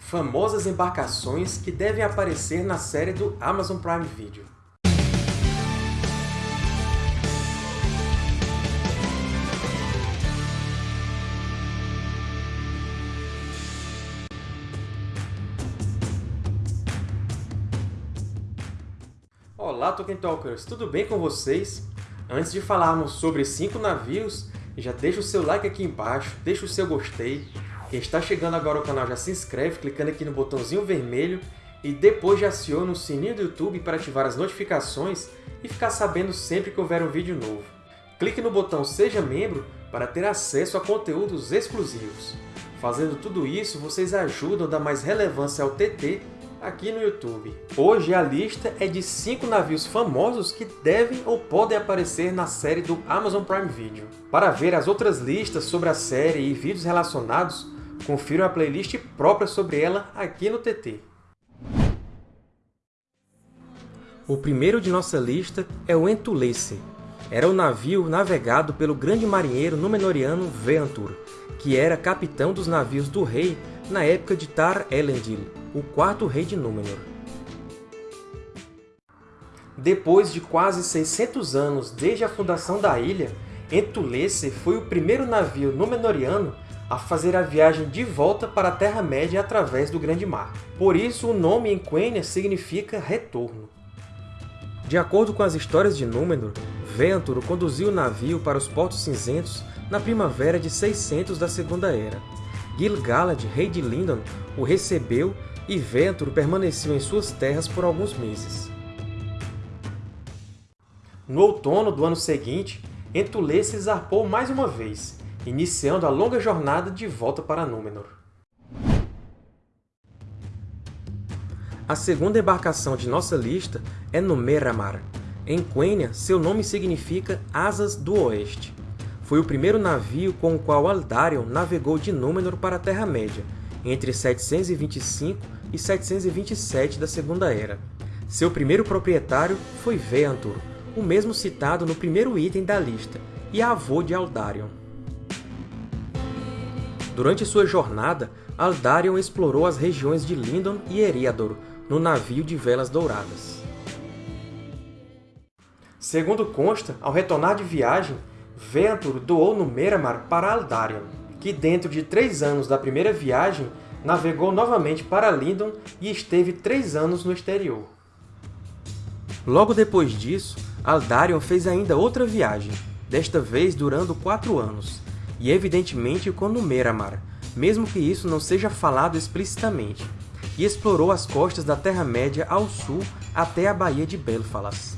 famosas embarcações que devem aparecer na série do Amazon Prime Video. Olá, Tolkien Talkers! Tudo bem com vocês? Antes de falarmos sobre cinco navios, já deixa o seu like aqui embaixo, deixa o seu gostei. Quem está chegando agora ao canal já se inscreve clicando aqui no botãozinho vermelho e depois já aciona o sininho do YouTube para ativar as notificações e ficar sabendo sempre que houver um vídeo novo. Clique no botão Seja Membro para ter acesso a conteúdos exclusivos. Fazendo tudo isso, vocês ajudam a dar mais relevância ao TT aqui no YouTube. Hoje a lista é de 5 navios famosos que devem ou podem aparecer na série do Amazon Prime Video. Para ver as outras listas sobre a série e vídeos relacionados, confira a playlist própria sobre ela aqui no TT. O primeiro de nossa lista é o Entulece. Era o navio navegado pelo grande marinheiro Númenoriano Veantur, que era capitão dos navios do rei na época de Tar Elendil, o quarto rei de Númenor. Depois de quase 600 anos desde a fundação da ilha, Entulece foi o primeiro navio Númenoriano a fazer a viagem de volta para a Terra-média através do Grande Mar. Por isso, o nome em Quenya significa retorno. De acordo com as histórias de Númenor, Ventur conduziu o navio para os Portos Cinzentos na primavera de 600 da Segunda Era. Gil-galad, rei de Lindon, o recebeu e Ventur permaneceu em suas terras por alguns meses. No outono do ano seguinte, Entulê se zarpou mais uma vez, iniciando a longa jornada de volta para Númenor. A segunda embarcação de nossa lista é Númenor. Em Quenya, seu nome significa Asas do Oeste. Foi o primeiro navio com o qual Aldarion navegou de Númenor para a Terra-média, entre 725 e 727 da Segunda Era. Seu primeiro proprietário foi Veantur, o mesmo citado no primeiro item da lista, e avô de Aldarion. Durante sua jornada, Aldarion explorou as regiões de Lindon e Eriador, no navio de velas douradas. Segundo consta, ao retornar de viagem, Veantur doou Númenor para Aldarion, que dentro de três anos da primeira viagem navegou novamente para Lindon e esteve três anos no exterior. Logo depois disso, Aldarion fez ainda outra viagem, desta vez durando quatro anos, e evidentemente com Númenor, mesmo que isso não seja falado explicitamente, e explorou as costas da Terra-média ao sul até a Baía de Belfalas.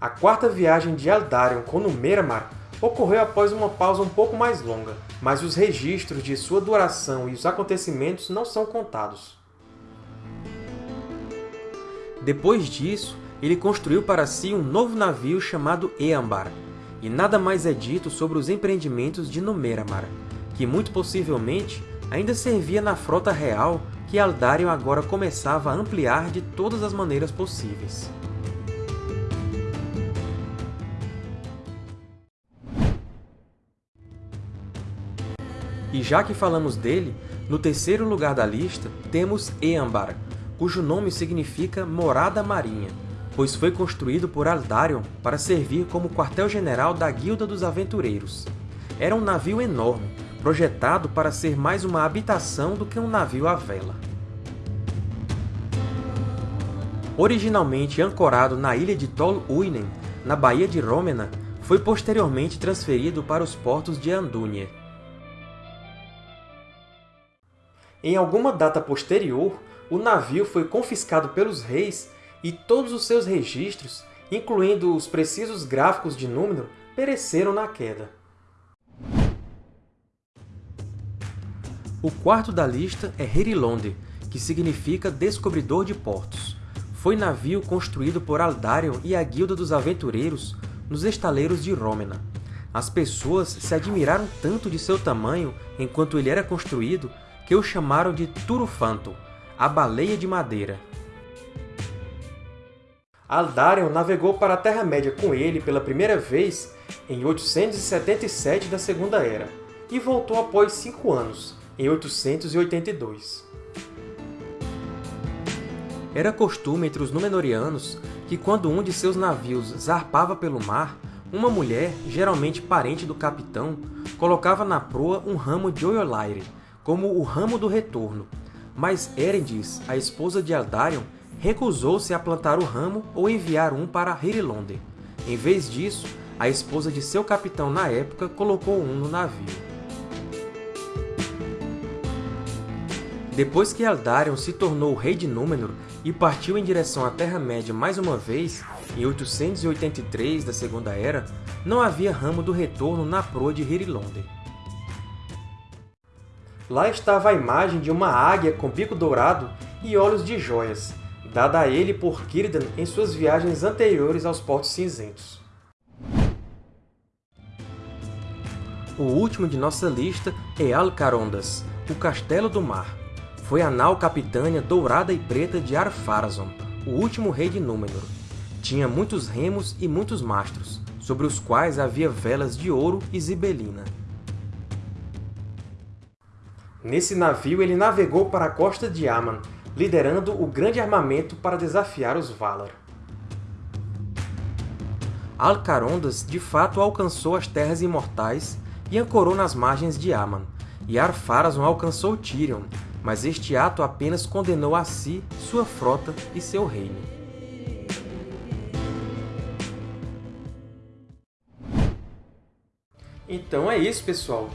A quarta viagem de Aldarion com Númenor ocorreu após uma pausa um pouco mais longa, mas os registros de sua duração e os acontecimentos não são contados. Depois disso, ele construiu para si um novo navio chamado Eambar, e nada mais é dito sobre os empreendimentos de Númenor, que muito possivelmente ainda servia na frota real que Aldarion agora começava a ampliar de todas as maneiras possíveis. E já que falamos dele, no terceiro lugar da lista temos Eambar, cujo nome significa Morada Marinha, pois foi construído por Aldarion para servir como quartel-general da Guilda dos Aventureiros. Era um navio enorme, projetado para ser mais uma habitação do que um navio à vela. Originalmente ancorado na ilha de Tol Uinen, na Baía de Rômena, foi posteriormente transferido para os portos de Andúnie. Em alguma data posterior, o navio foi confiscado pelos reis e todos os seus registros, incluindo os precisos gráficos de Númenor, pereceram na queda. O quarto da lista é Herilonde, que significa Descobridor de Portos. Foi navio construído por Aldarion e a Guilda dos Aventureiros nos estaleiros de Rômena. As pessoas se admiraram tanto de seu tamanho enquanto ele era construído que o chamaram de Turufanto, a baleia de madeira. Aldarion navegou para a Terra-média com ele pela primeira vez em 877 da Segunda Era, e voltou após cinco anos, em 882. Era costume entre os Númenóreanos que, quando um de seus navios zarpava pelo mar, uma mulher, geralmente parente do capitão, colocava na proa um ramo de Oiolaire, como o Ramo do Retorno, mas Erendis, a esposa de Eldarion, recusou-se a plantar o ramo ou enviar um para Hirilonde. Em vez disso, a esposa de seu capitão na época colocou um no navio. Depois que Eldarion se tornou rei de Númenor e partiu em direção à Terra-média mais uma vez, em 883 da Segunda Era, não havia ramo do retorno na proa de Hirilonde. Lá estava a imagem de uma águia com bico dourado e olhos de joias, dada a ele por Círdan em suas viagens anteriores aos Portos Cinzentos. O último de nossa lista é Alcarondas, o Castelo do Mar. Foi a nau capitânia dourada e preta de Ar-Pharazôn, o último rei de Númenor. Tinha muitos remos e muitos mastros, sobre os quais havia velas de ouro e zibelina. Nesse navio ele navegou para a costa de Aman, liderando o grande armamento para desafiar os Valar. Alcarondas de fato alcançou as Terras Imortais e ancorou nas margens de Aman, e Ar-Pharazôn alcançou Tirion, mas este ato apenas condenou a si, sua frota e seu reino. Então é isso, pessoal!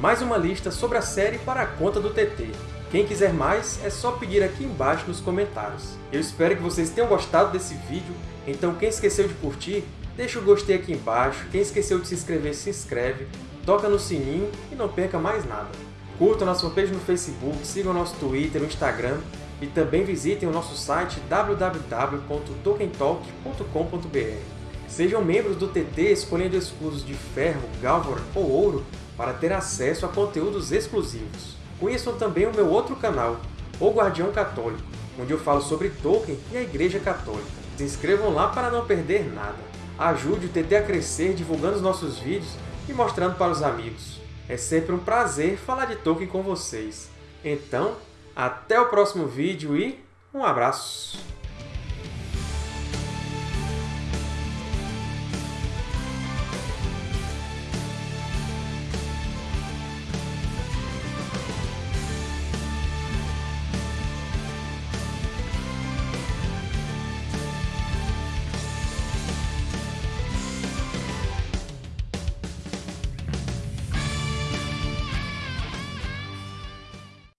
mais uma lista sobre a série para a conta do TT. Quem quiser mais, é só pedir aqui embaixo nos comentários. Eu espero que vocês tenham gostado desse vídeo, então quem esqueceu de curtir, deixa o gostei aqui embaixo, quem esqueceu de se inscrever, se inscreve, toca no sininho e não perca mais nada. Curtam nossa fanpage no Facebook, sigam nosso Twitter, no Instagram e também visitem o nosso site www.tokentalk.com.br. Sejam membros do TT escolhendo escudos de ferro, galvor ou ouro para ter acesso a conteúdos exclusivos. Conheçam também o meu outro canal, O Guardião Católico, onde eu falo sobre Tolkien e a Igreja Católica. Se inscrevam lá para não perder nada. Ajude o TT a crescer divulgando os nossos vídeos e mostrando para os amigos. É sempre um prazer falar de Tolkien com vocês. Então, até o próximo vídeo e um abraço!